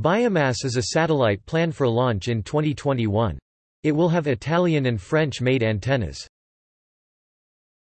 Biomass is a satellite planned for launch in 2021. It will have Italian and French-made antennas.